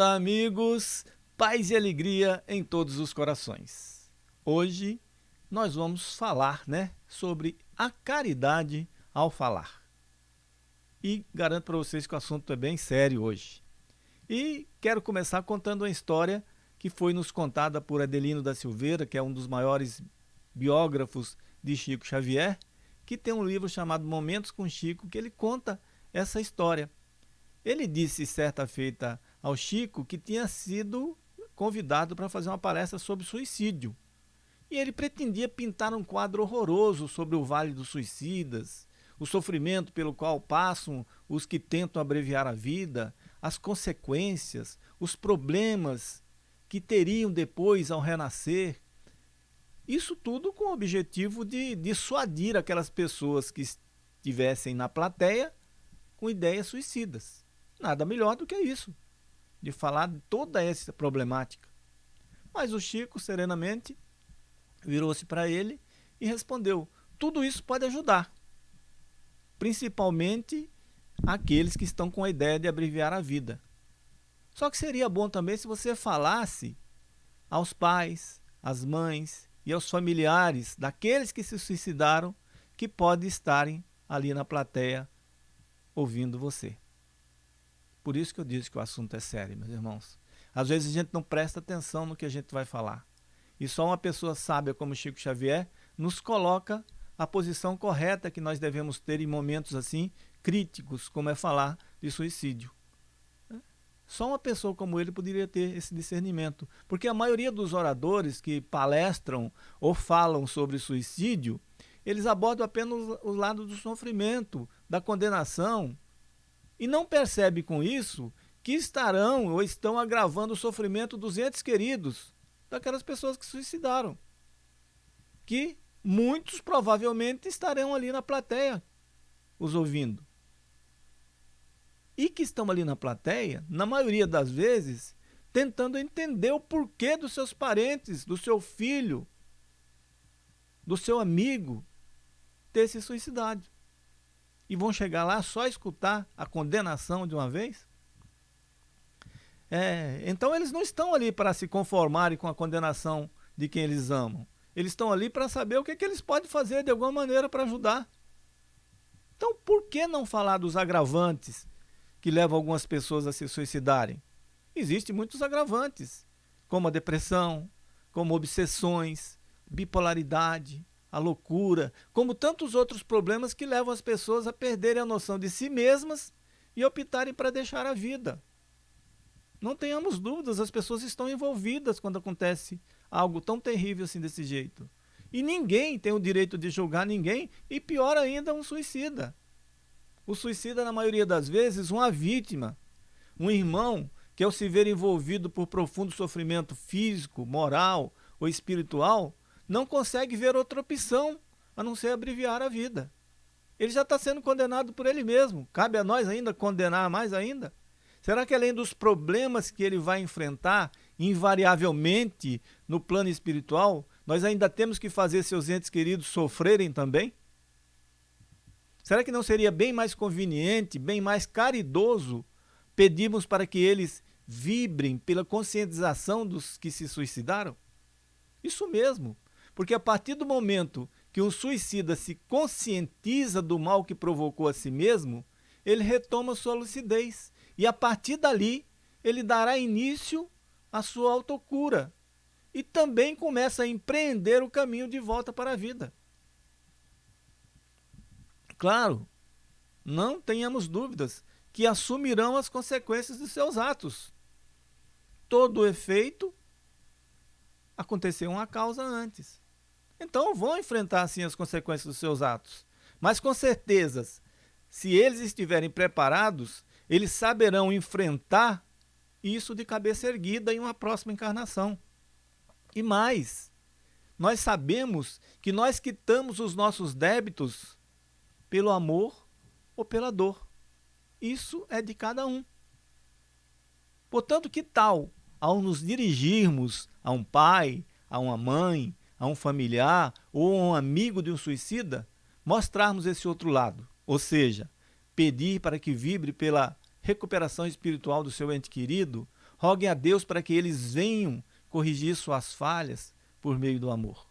Olá, amigos! Paz e alegria em todos os corações. Hoje nós vamos falar né, sobre a caridade ao falar. E garanto para vocês que o assunto é bem sério hoje. E quero começar contando uma história que foi nos contada por Adelino da Silveira, que é um dos maiores biógrafos de Chico Xavier, que tem um livro chamado Momentos com Chico, que ele conta essa história. Ele disse certa feita ao Chico que tinha sido convidado para fazer uma palestra sobre suicídio. E ele pretendia pintar um quadro horroroso sobre o Vale dos Suicidas, o sofrimento pelo qual passam os que tentam abreviar a vida, as consequências, os problemas que teriam depois ao renascer. Isso tudo com o objetivo de dissuadir aquelas pessoas que estivessem na plateia com ideias suicidas. Nada melhor do que isso de falar de toda essa problemática. Mas o Chico, serenamente, virou-se para ele e respondeu: tudo isso pode ajudar, principalmente aqueles que estão com a ideia de abreviar a vida. Só que seria bom também se você falasse aos pais, às mães e aos familiares daqueles que se suicidaram que podem estarem ali na plateia ouvindo você. Por isso que eu disse que o assunto é sério, meus irmãos. Às vezes a gente não presta atenção no que a gente vai falar. E só uma pessoa sábia como Chico Xavier nos coloca a posição correta que nós devemos ter em momentos assim críticos, como é falar de suicídio. Só uma pessoa como ele poderia ter esse discernimento. Porque a maioria dos oradores que palestram ou falam sobre suicídio, eles abordam apenas o lado do sofrimento, da condenação, e não percebe com isso que estarão ou estão agravando o sofrimento dos entes queridos daquelas pessoas que suicidaram. Que muitos provavelmente estarão ali na plateia os ouvindo. E que estão ali na plateia, na maioria das vezes, tentando entender o porquê dos seus parentes, do seu filho, do seu amigo ter se suicidado e vão chegar lá só escutar a condenação de uma vez? É, então eles não estão ali para se conformarem com a condenação de quem eles amam. Eles estão ali para saber o que, que eles podem fazer de alguma maneira para ajudar. Então por que não falar dos agravantes que levam algumas pessoas a se suicidarem? Existem muitos agravantes, como a depressão, como obsessões, bipolaridade, a loucura, como tantos outros problemas que levam as pessoas a perderem a noção de si mesmas e optarem para deixar a vida. Não tenhamos dúvidas, as pessoas estão envolvidas quando acontece algo tão terrível assim desse jeito. E ninguém tem o direito de julgar ninguém, e pior ainda, um suicida. O suicida, na maioria das vezes, uma vítima, um irmão que ao se ver envolvido por profundo sofrimento físico, moral ou espiritual, não consegue ver outra opção a não ser abreviar a vida. Ele já está sendo condenado por ele mesmo. Cabe a nós ainda condenar mais ainda? Será que além dos problemas que ele vai enfrentar, invariavelmente, no plano espiritual, nós ainda temos que fazer seus entes queridos sofrerem também? Será que não seria bem mais conveniente, bem mais caridoso, pedirmos para que eles vibrem pela conscientização dos que se suicidaram? Isso mesmo. Porque a partir do momento que um suicida se conscientiza do mal que provocou a si mesmo, ele retoma sua lucidez. E a partir dali, ele dará início à sua autocura. E também começa a empreender o caminho de volta para a vida. Claro, não tenhamos dúvidas que assumirão as consequências de seus atos. Todo efeito aconteceu uma causa antes. Então vão enfrentar sim as consequências dos seus atos. Mas com certeza, se eles estiverem preparados, eles saberão enfrentar isso de cabeça erguida em uma próxima encarnação. E mais, nós sabemos que nós quitamos os nossos débitos pelo amor ou pela dor. Isso é de cada um. Portanto, que tal, ao nos dirigirmos a um pai, a uma mãe, a um familiar ou a um amigo de um suicida, mostrarmos esse outro lado, ou seja, pedir para que vibre pela recuperação espiritual do seu ente querido, Roguem a Deus para que eles venham corrigir suas falhas por meio do amor.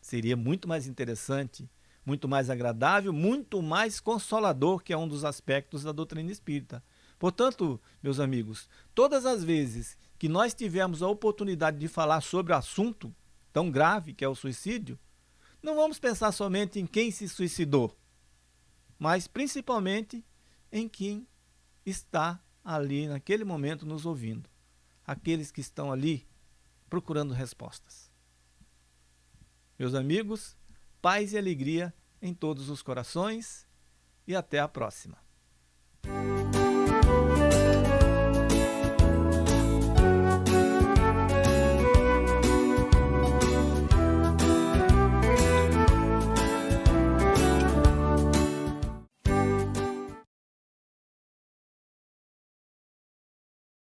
Seria muito mais interessante, muito mais agradável, muito mais consolador, que é um dos aspectos da doutrina espírita. Portanto, meus amigos, todas as vezes que nós tivermos a oportunidade de falar sobre o assunto tão grave que é o suicídio, não vamos pensar somente em quem se suicidou, mas principalmente em quem está ali naquele momento nos ouvindo. Aqueles que estão ali procurando respostas. Meus amigos, paz e alegria em todos os corações e até a próxima.